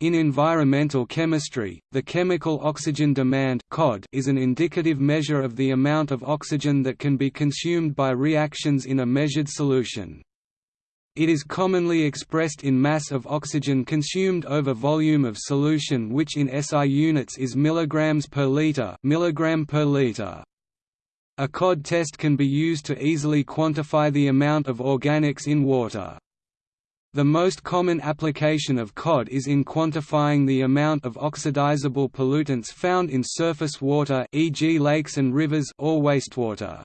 In environmental chemistry, the chemical oxygen demand is an indicative measure of the amount of oxygen that can be consumed by reactions in a measured solution. It is commonly expressed in mass of oxygen consumed over volume of solution which in SI units is milligrams per liter, milligram per liter. A COD test can be used to easily quantify the amount of organics in water. The most common application of COD is in quantifying the amount of oxidizable pollutants found in surface water e.g. lakes and rivers or wastewater.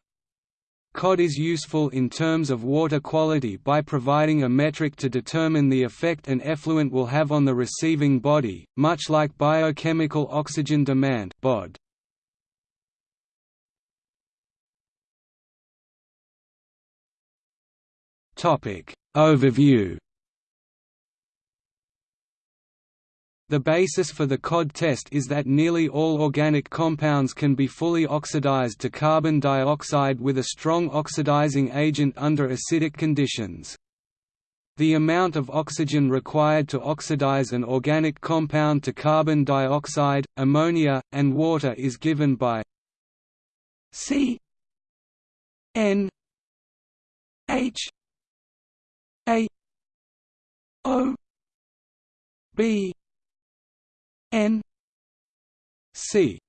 COD is useful in terms of water quality by providing a metric to determine the effect an effluent will have on the receiving body, much like biochemical oxygen demand BOD. Topic Overview The basis for the COD test is that nearly all organic compounds can be fully oxidized to carbon dioxide with a strong oxidizing agent under acidic conditions. The amount of oxygen required to oxidize an organic compound to carbon dioxide, ammonia, and water is given by C N H A O B N C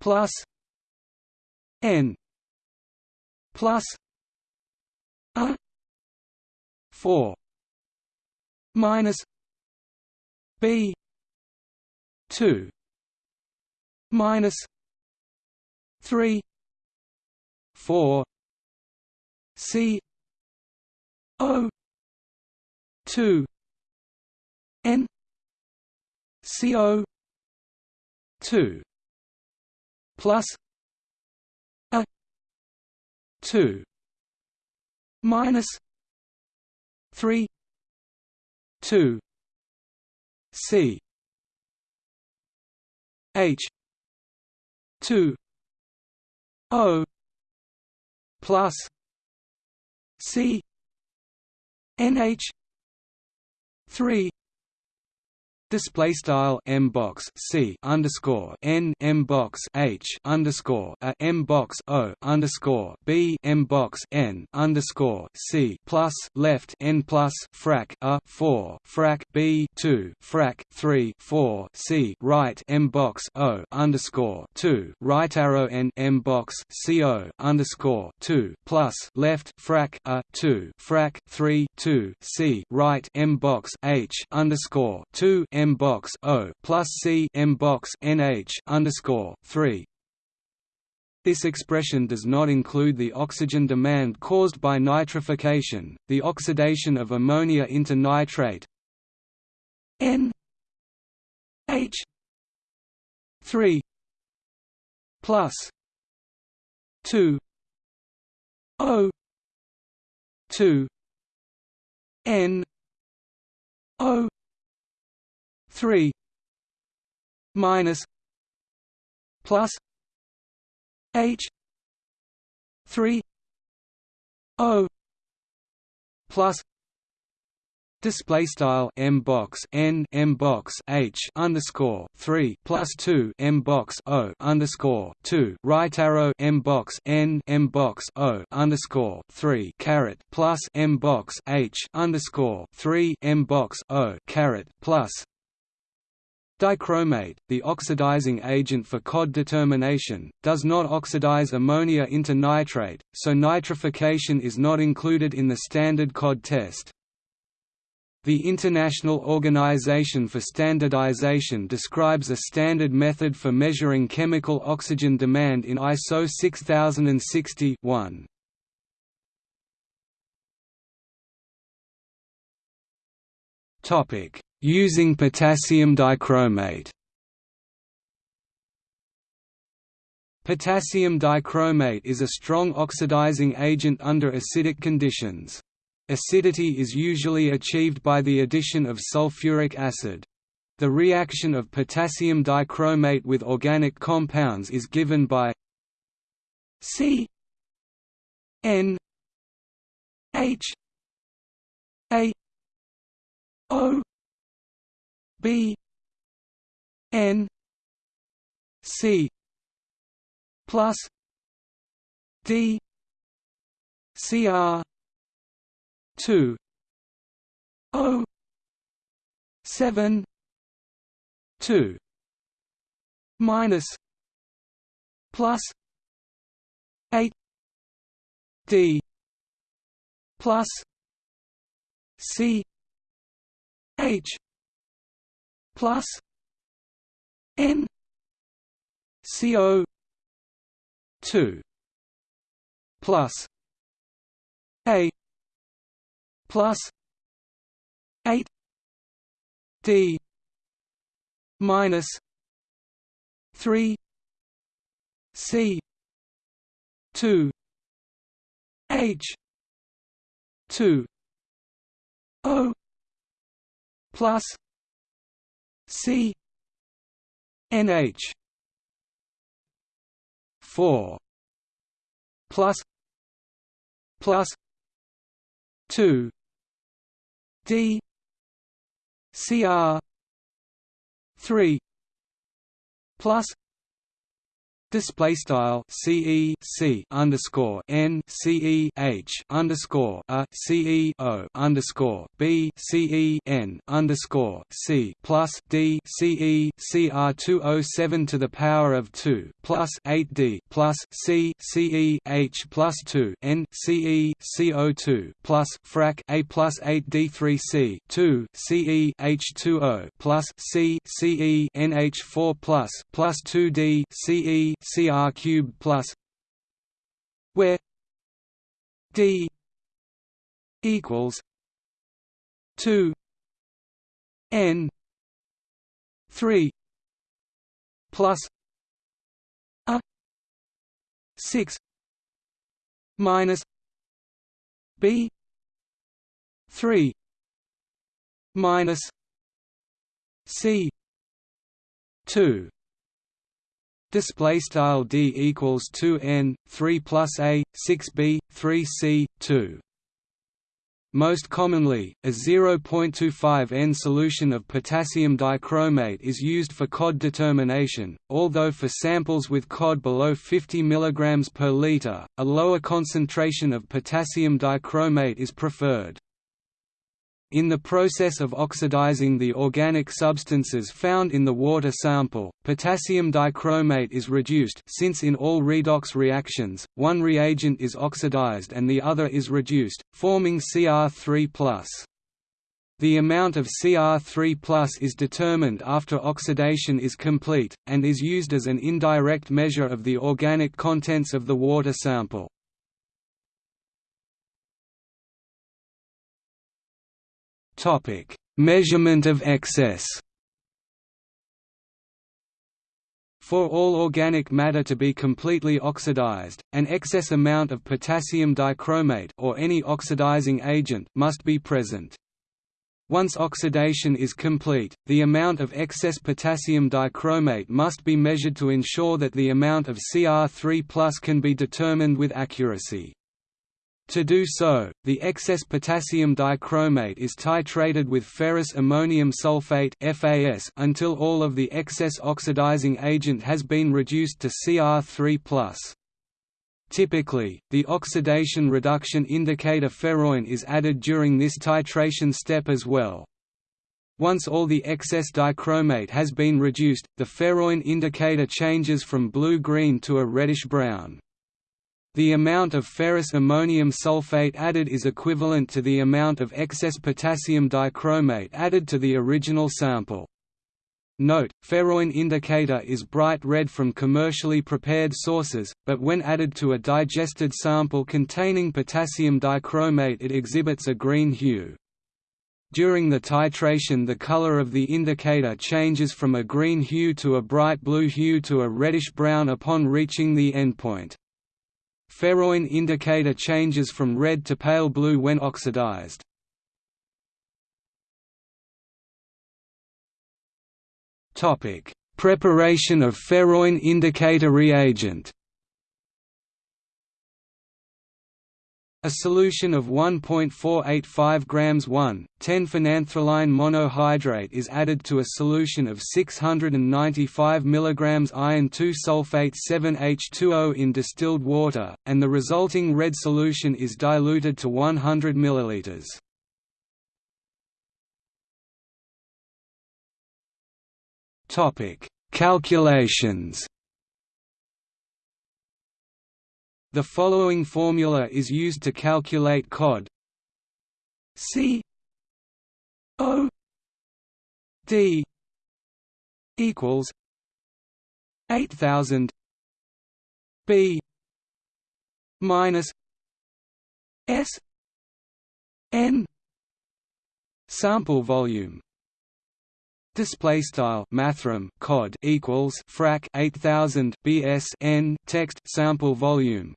plus N plus A four minus B two minus three four C O two N CO two plus a two minus three two C H two O plus C NH three Display style m box c underscore n m box h underscore a m box o underscore b m box n underscore c plus left n plus frac a four frac b two frac three four c right m box o underscore two right arrow n m box c o underscore two plus left frac a two frac three two c right m box h underscore two M box O plus C M box NH underscore three. This expression does not include the oxygen demand caused by nitrification, the oxidation of ammonia into nitrate N H three plus two O two N O three minus plus H three O plus Display style m box n m box h underscore three plus two m box o underscore two. Right arrow m box n m box o underscore three caret plus m box h underscore three m box o caret plus Dichromate, the oxidizing agent for COD determination, does not oxidize ammonia into nitrate, so nitrification is not included in the standard COD test. The International Organization for Standardization describes a standard method for measuring chemical oxygen demand in ISO 6060 Topic Using potassium dichromate Potassium dichromate is a strong oxidizing agent under acidic conditions. Acidity is usually achieved by the addition of sulfuric acid. The reaction of potassium dichromate with organic compounds is given by C N H A O B N C plus D CR two. O seven two. Minus plus eight D plus C H plus N CO two plus A plus eight D minus three C two H two O plus C NH four plus plus two D CR three plus Display style CE C underscore N CE H underscore a CE O underscore B CE N underscore C plus D CE CR two oh seven to the power of two plus eight D plus C CE H plus two N CE CO two plus frac A plus eight D three C two CE H two O plus C CE NH four plus plus two D CE CR cube plus where D equals two N three plus a six minus B three minus C two Display style d equals two n three plus a six b three c two. Most commonly, a 0.25 N solution of potassium dichromate is used for COD determination, although for samples with COD below 50 mg per liter, a lower concentration of potassium dichromate is preferred. In the process of oxidizing the organic substances found in the water sample, potassium dichromate is reduced since in all redox reactions, one reagent is oxidized and the other is reduced, forming Cr3+. The amount of Cr3 is determined after oxidation is complete, and is used as an indirect measure of the organic contents of the water sample. Topic: Measurement of excess. For all organic matter to be completely oxidized, an excess amount of potassium dichromate or any oxidizing agent must be present. Once oxidation is complete, the amount of excess potassium dichromate must be measured to ensure that the amount of Cr3 can be determined with accuracy. To do so, the excess potassium dichromate is titrated with ferrous ammonium sulfate (FAS) until all of the excess oxidizing agent has been reduced to Cr3+. Typically, the oxidation reduction indicator ferroin is added during this titration step as well. Once all the excess dichromate has been reduced, the ferroin indicator changes from blue-green to a reddish-brown. The amount of ferrous ammonium sulfate added is equivalent to the amount of excess potassium dichromate added to the original sample. Note, ferroin indicator is bright red from commercially prepared sources, but when added to a digested sample containing potassium dichromate it exhibits a green hue. During the titration the color of the indicator changes from a green hue to a bright blue hue to a reddish-brown upon reaching the endpoint. Ferroin indicator changes from red to pale blue when oxidized. Preparation of ferroin indicator reagent. A solution of 1.485 grams 1, 10-phenanthroline monohydrate is added to a solution of 695 mg iron 2 sulfate 7H2O in distilled water, and the resulting red solution is diluted to 100 ml. Calculations The following formula is used to calculate COD. C O D equals eight thousand B minus S N sample volume. Display style mathrm cod equals frac 8000 bs n text sample volume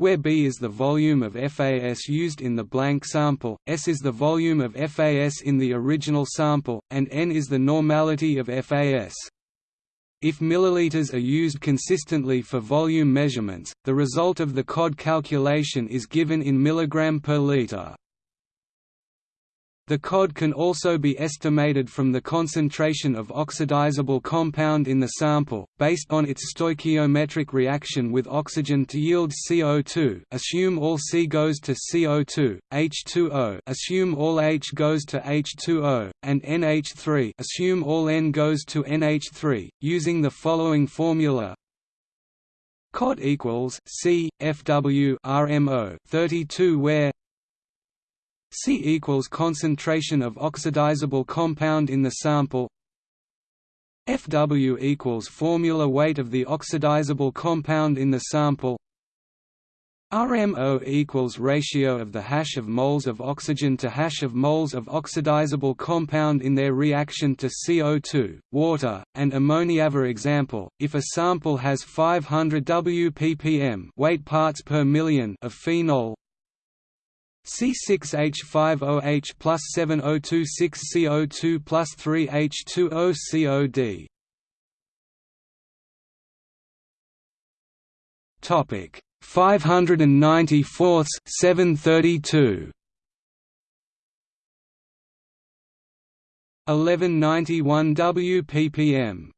where B is the volume of FAS used in the blank sample, S is the volume of FAS in the original sample, and N is the normality of FAS. If milliliters are used consistently for volume measurements, the result of the COD calculation is given in milligram per liter. The COD can also be estimated from the concentration of oxidizable compound in the sample, based on its stoichiometric reaction with oxygen to yield CO2 assume all C goes to CO2, H2O assume all H goes to H2O, and NH3 assume all N goes to NH3, using the following formula. COD equals C FW RMO 32 where C equals concentration of oxidizable compound in the sample FW equals formula weight of the oxidizable compound in the sample RMO equals ratio of the hash of moles of oxygen to hash of moles of oxidizable compound in their reaction to CO2, water, and ammonia. For example, if a sample has 500 wppm weight parts per million of phenol, C6H5OH plus 7026 CO2 plus 3H2O COD. Topic 594 732 1191 wppm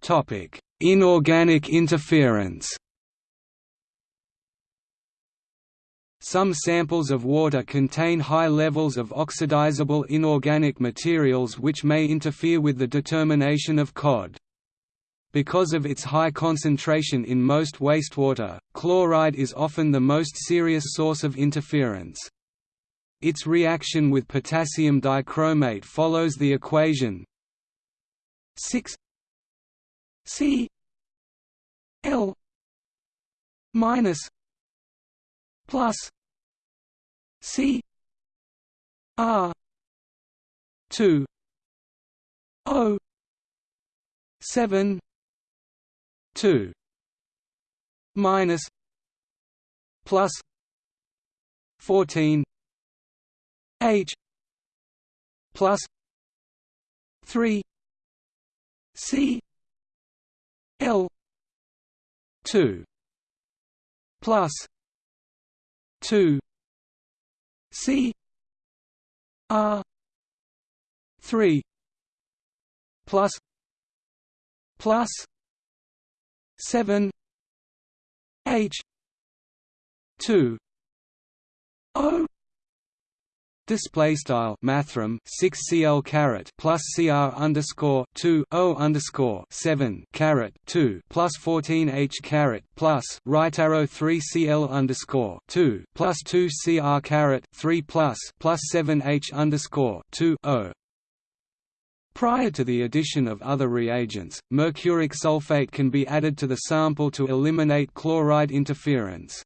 Topic Inorganic interference Some samples of water contain high levels of oxidizable inorganic materials which may interfere with the determination of COD. Because of its high concentration in most wastewater, chloride is often the most serious source of interference. Its reaction with potassium dichromate follows the equation 6 C L minus plus C R two O seven two minus plus fourteen H plus three C L two plus 2 C. R. 3 plus. Plus. 7 H. 2 O Display style mathrm six cl caret plus cr underscore two o underscore seven caret two plus fourteen h caret plus right arrow three cl underscore two plus two cr caret three plus plus seven h underscore two o. Prior to the addition of other reagents, mercuric sulfate can be added to the sample to eliminate chloride interference.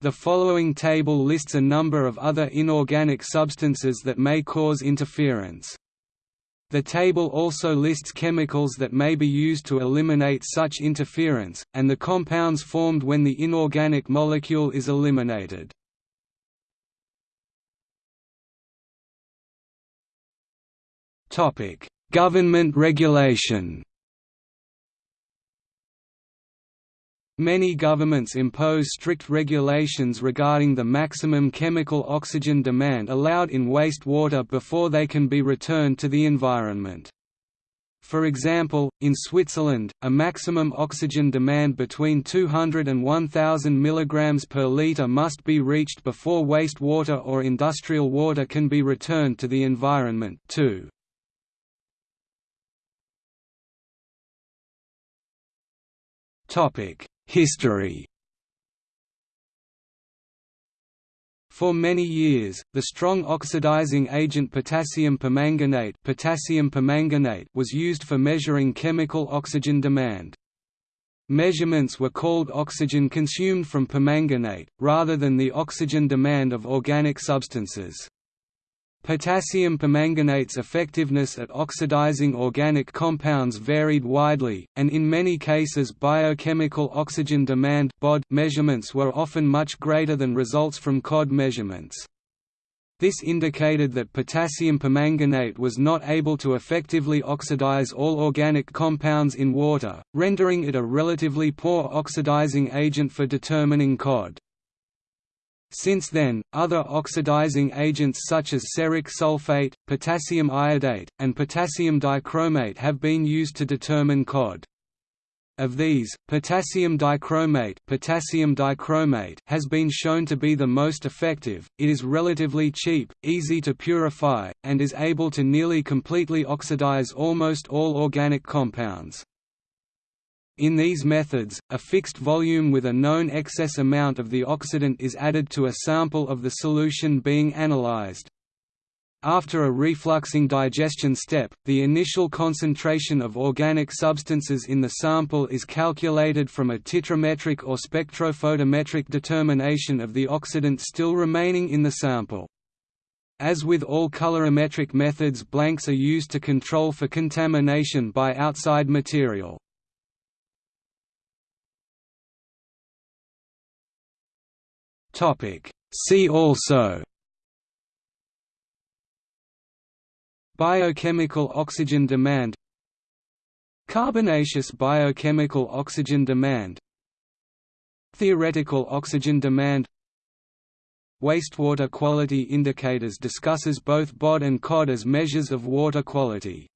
The following table lists a number of other inorganic substances that may cause interference. The table also lists chemicals that may be used to eliminate such interference, and the compounds formed when the inorganic molecule is eliminated. Government regulation Many governments impose strict regulations regarding the maximum chemical oxygen demand allowed in wastewater before they can be returned to the environment. For example, in Switzerland, a maximum oxygen demand between 200 and 1000 mg per litre must be reached before wastewater or industrial water can be returned to the environment too. History For many years, the strong oxidizing agent potassium permanganate, potassium permanganate was used for measuring chemical oxygen demand. Measurements were called oxygen consumed from permanganate, rather than the oxygen demand of organic substances. Potassium permanganate's effectiveness at oxidizing organic compounds varied widely, and in many cases biochemical oxygen demand (BOD) measurements were often much greater than results from COD measurements. This indicated that potassium permanganate was not able to effectively oxidize all organic compounds in water, rendering it a relatively poor oxidizing agent for determining COD. Since then, other oxidizing agents such as ceric sulfate, potassium iodate, and potassium dichromate have been used to determine COD. Of these, potassium dichromate, potassium dichromate has been shown to be the most effective. It is relatively cheap, easy to purify, and is able to nearly completely oxidize almost all organic compounds. In these methods, a fixed volume with a known excess amount of the oxidant is added to a sample of the solution being analyzed. After a refluxing digestion step, the initial concentration of organic substances in the sample is calculated from a titrometric or spectrophotometric determination of the oxidant still remaining in the sample. As with all colorimetric methods blanks are used to control for contamination by outside material. See also Biochemical oxygen demand Carbonaceous biochemical oxygen demand Theoretical oxygen demand Wastewater quality indicators discusses both BOD and COD as measures of water quality